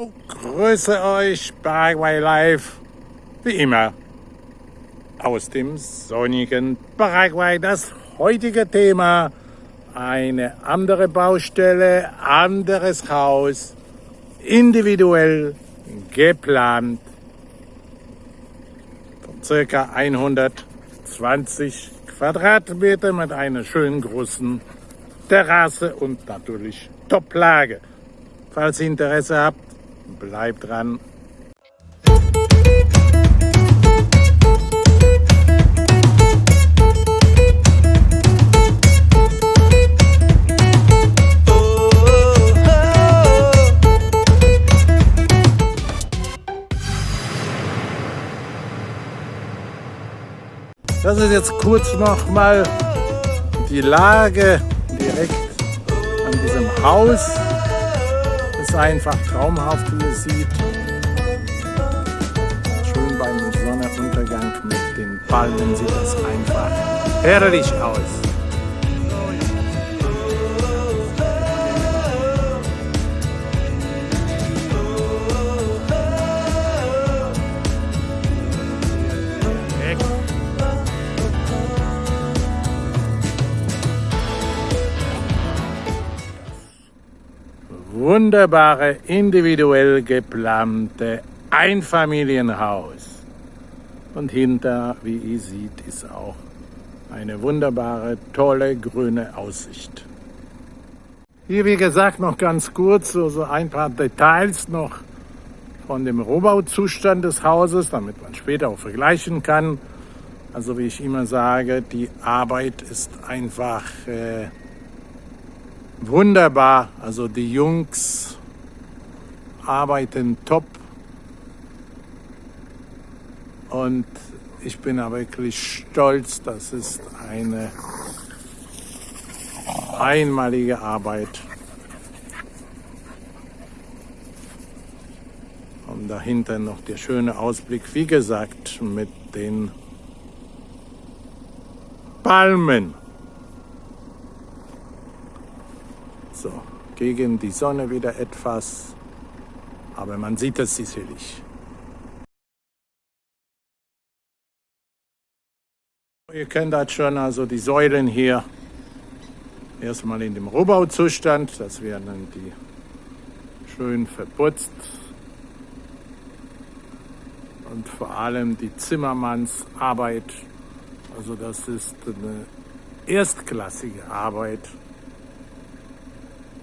Grüße euch, Paraguay Live, wie immer, aus dem sonnigen Paraguay. Das heutige Thema, eine andere Baustelle, anderes Haus, individuell geplant, von circa 120 Quadratmeter mit einer schönen großen Terrasse und natürlich Toplage. Falls ihr Interesse habt, bleibt dran. Das ist jetzt kurz noch mal die Lage direkt an diesem Haus. Ist einfach traumhaft, wie ihr seht. Schön beim Sonnenuntergang mit den Palmen sieht das einfach herrlich aus. Wunderbare, individuell geplante Einfamilienhaus. Und hinter, wie ihr seht, ist auch eine wunderbare, tolle grüne Aussicht. Hier, wie gesagt, noch ganz kurz so, so ein paar Details noch von dem Rohbauzustand des Hauses, damit man später auch vergleichen kann. Also wie ich immer sage, die Arbeit ist einfach äh, wunderbar. Also die Jungs arbeiten top. Und ich bin aber wirklich stolz, das ist eine einmalige Arbeit. Und dahinter noch der schöne Ausblick, wie gesagt, mit den Palmen. So, gegen die Sonne wieder etwas, aber man sieht es sicherlich. Ihr kennt das schon, also die Säulen hier. Erstmal in dem Rohbauzustand, das werden die schön verputzt. Und vor allem die Zimmermannsarbeit, also das ist eine erstklassige Arbeit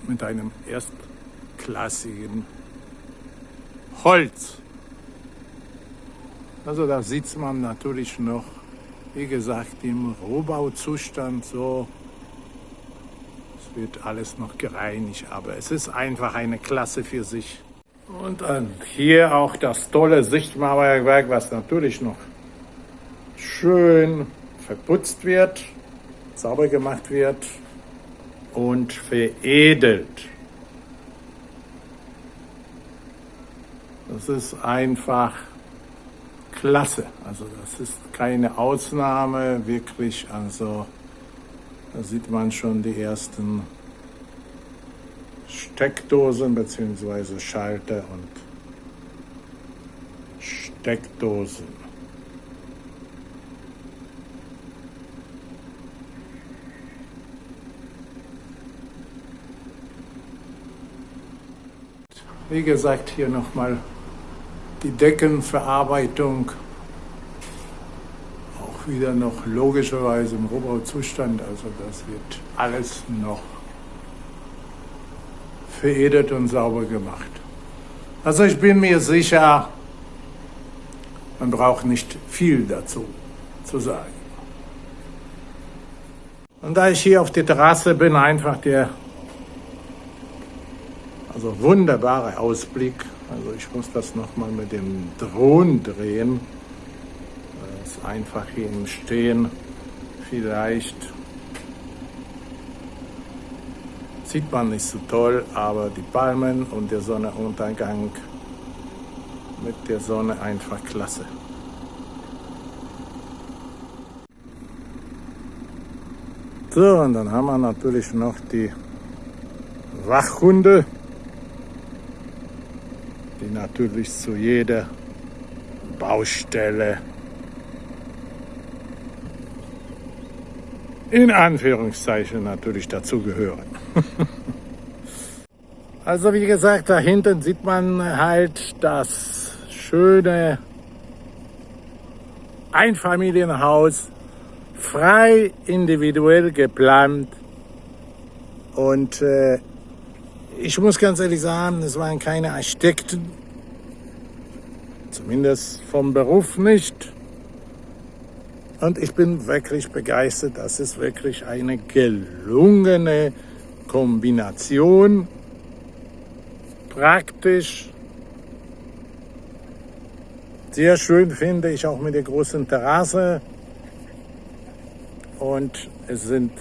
mit einem erstklassigen Holz. Also da sieht man natürlich noch, wie gesagt, im Rohbauzustand so. Es wird alles noch gereinigt, aber es ist einfach eine Klasse für sich. Und dann hier auch das tolle Sichtmauerwerk, was natürlich noch schön verputzt wird, sauber gemacht wird und veredelt. Das ist einfach klasse. Also das ist keine Ausnahme, wirklich. Also da sieht man schon die ersten Steckdosen bzw. Schalter und Steckdosen. Wie gesagt, hier nochmal die Deckenverarbeitung. Auch wieder noch logischerweise im Rohbauzustand. Also das wird alles noch veredelt und sauber gemacht. Also ich bin mir sicher, man braucht nicht viel dazu zu sagen. Und da ich hier auf der Terrasse bin, einfach der also wunderbarer Ausblick. Also ich muss das nochmal mit dem Drohnen drehen. Das einfach hier im Stehen. Vielleicht sieht man nicht so toll, aber die Palmen und der Sonnenuntergang mit der Sonne einfach klasse. So, und dann haben wir natürlich noch die Wachhunde. Die natürlich zu jeder Baustelle in Anführungszeichen natürlich dazugehören. also wie gesagt, da hinten sieht man halt das schöne Einfamilienhaus, frei individuell geplant und äh, ich muss ganz ehrlich sagen, es waren keine Architekten, zumindest vom Beruf nicht. Und ich bin wirklich begeistert. Das ist wirklich eine gelungene Kombination. Praktisch. Sehr schön finde ich auch mit der großen Terrasse. Und es sind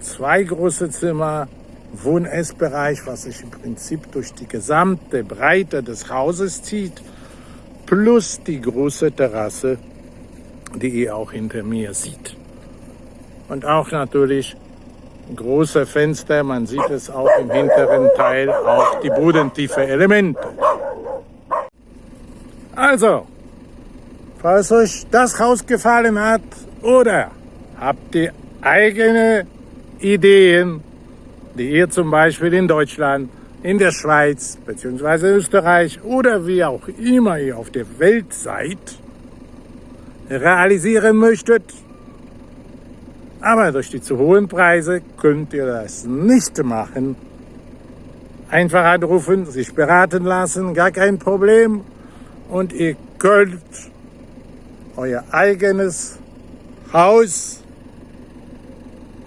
zwei große Zimmer, Wohn-Essbereich, was sich im Prinzip durch die gesamte Breite des Hauses zieht, plus die große Terrasse die ihr auch hinter mir sieht. Und auch natürlich große Fenster, man sieht es auch im hinteren Teil, auch die bodentiefe Elemente. Also, falls euch das Haus gefallen hat oder habt ihr eigene Ideen, die ihr zum Beispiel in Deutschland, in der Schweiz bzw. Österreich oder wie auch immer ihr auf der Welt seid, realisieren möchtet. Aber durch die zu hohen Preise könnt ihr das nicht machen. Einfach anrufen, sich beraten lassen, gar kein Problem. Und ihr könnt euer eigenes Haus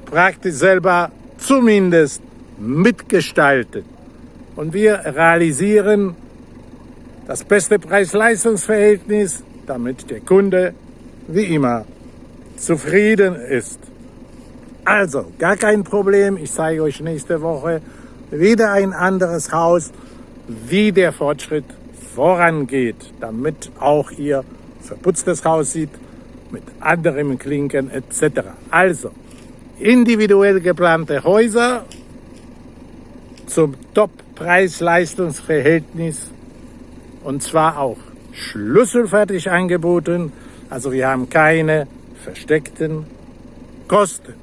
praktisch selber zumindest mitgestalten. Und wir realisieren das beste Preis-Leistungs-Verhältnis, damit der Kunde wie immer zufrieden ist. Also, gar kein Problem. Ich zeige euch nächste Woche wieder ein anderes Haus, wie der Fortschritt vorangeht, damit auch ihr verputztes Haus sieht, mit anderen Klinken etc. Also, individuell geplante Häuser zum Top-Preis-Leistungsverhältnis und zwar auch schlüsselfertig angeboten also wir haben keine versteckten Kosten.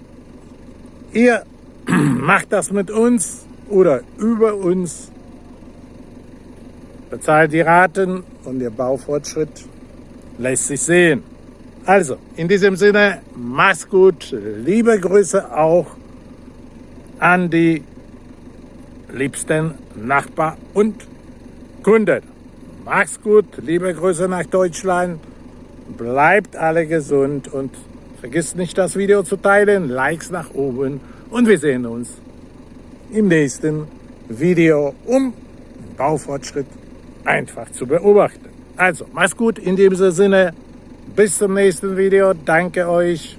Ihr macht das mit uns oder über uns, bezahlt die Raten und der Baufortschritt lässt sich sehen. Also, in diesem Sinne, mach's gut. Liebe Grüße auch an die liebsten Nachbar und Kunden. Mach's gut. Liebe Grüße nach Deutschland. Bleibt alle gesund und vergisst nicht das Video zu teilen, Likes nach oben und wir sehen uns im nächsten Video, um den Baufortschritt einfach zu beobachten. Also, mach's gut in diesem Sinne. Bis zum nächsten Video. Danke euch.